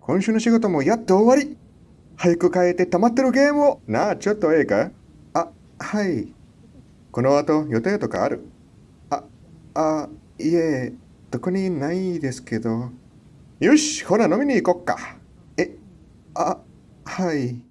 今週の仕事もやっと終わり。早く帰って溜まってるゲームを。なあ、ちょっとええかあ、はい。この後予定とかある？あ、あ、いえ、特にないですけど。よし、ほら飲みに行こっか。え、あ、はい。